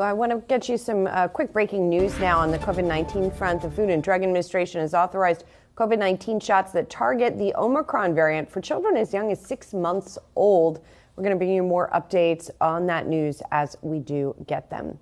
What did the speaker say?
I want to get you some uh, quick breaking news now on the COVID 19 front. The Food and Drug Administration has authorized COVID 19 shots that target the Omicron variant for children as young as six months old. We're going to bring you more updates on that news as we do get them.